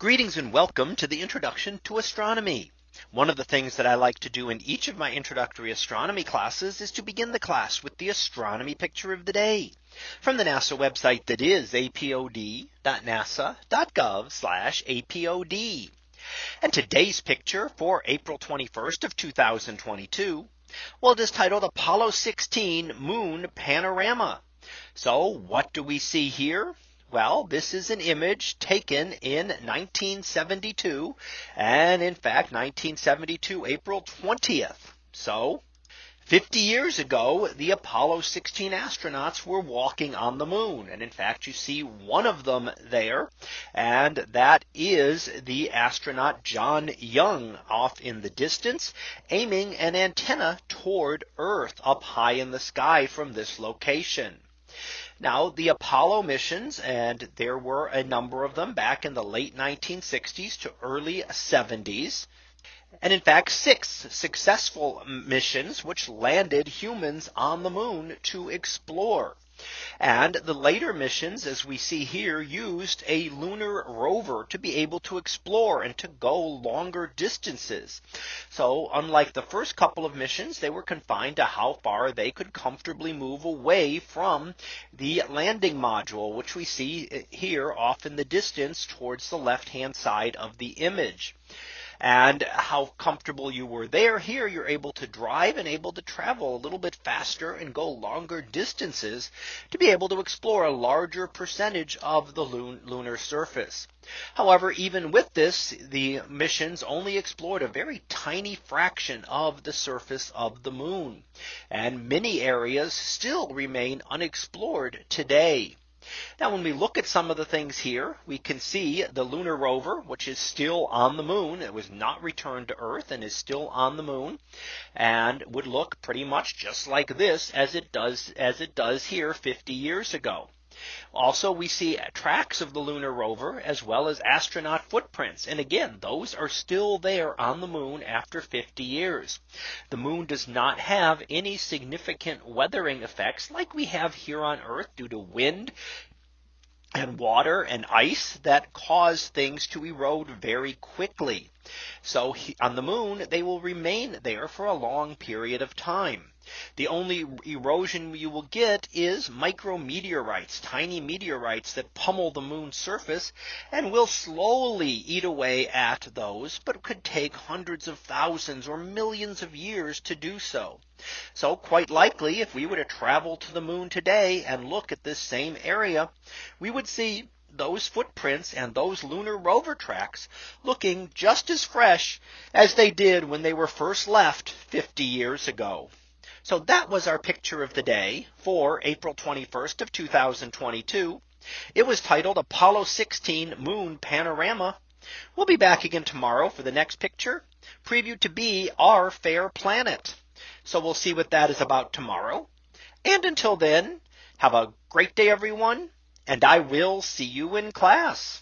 Greetings and welcome to the introduction to astronomy. One of the things that I like to do in each of my introductory astronomy classes is to begin the class with the astronomy picture of the day from the NASA website that is apod.nasa.gov apod. And today's picture for April 21st of 2022. Well, it is titled Apollo 16 Moon Panorama. So what do we see here? Well, this is an image taken in 1972. And in fact, 1972, April 20th. So 50 years ago, the Apollo 16 astronauts were walking on the moon. And in fact, you see one of them there. And that is the astronaut John Young off in the distance, aiming an antenna toward Earth up high in the sky from this location. Now the Apollo missions and there were a number of them back in the late 1960s to early 70s. And in fact, six successful missions which landed humans on the moon to explore. And the later missions, as we see here, used a lunar rover to be able to explore and to go longer distances. So unlike the first couple of missions, they were confined to how far they could comfortably move away from the landing module, which we see eh, here off in the distance towards the left hand side of the image and how comfortable you were there. Here you're able to drive and able to travel a little bit faster and go longer distances to be able to explore a larger percentage of the lunar surface. However, even with this, the missions only explored a very tiny fraction of the surface of the moon. And many areas still remain unexplored today. Now when we look at some of the things here, we can see the lunar rover, which is still on the moon. It was not returned to Earth and is still on the moon and would look pretty much just like this as it does as it does here 50 years ago. Also, we see tracks of the lunar rover as well as astronaut footprints. And again, those are still there on the moon after 50 years. The moon does not have any significant weathering effects like we have here on Earth due to wind and water and ice that cause things to erode very quickly. So on the moon, they will remain there for a long period of time. The only erosion you will get is micrometeorites, tiny meteorites that pummel the moon's surface and will slowly eat away at those, but could take hundreds of thousands or millions of years to do so. So quite likely, if we were to travel to the moon today and look at this same area, we would see those footprints and those lunar rover tracks looking just as fresh as they did when they were first left 50 years ago. So that was our picture of the day for April 21st of 2022. It was titled Apollo 16 Moon Panorama. We'll be back again tomorrow for the next picture, previewed to be our fair planet. So we'll see what that is about tomorrow. And until then, have a great day, everyone, and I will see you in class.